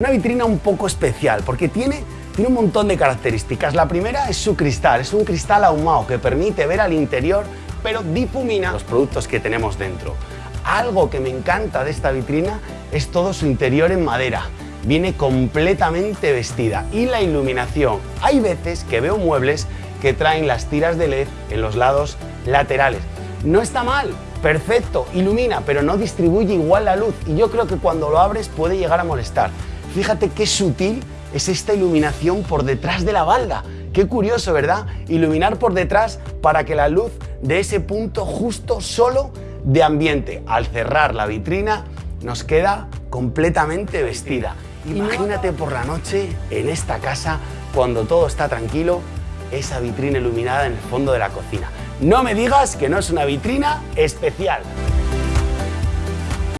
Una vitrina un poco especial porque tiene, tiene un montón de características. La primera es su cristal, es un cristal ahumado que permite ver al interior pero difumina los productos que tenemos dentro. Algo que me encanta de esta vitrina es todo su interior en madera. Viene completamente vestida y la iluminación. Hay veces que veo muebles que traen las tiras de LED en los lados laterales. No está mal, perfecto, ilumina, pero no distribuye igual la luz y yo creo que cuando lo abres puede llegar a molestar. Fíjate qué sutil es esta iluminación por detrás de la balda. Qué curioso, ¿verdad? Iluminar por detrás para que la luz de ese punto justo solo de ambiente. Al cerrar la vitrina nos queda completamente vestida. Imagínate por la noche en esta casa, cuando todo está tranquilo, esa vitrina iluminada en el fondo de la cocina. No me digas que no es una vitrina especial.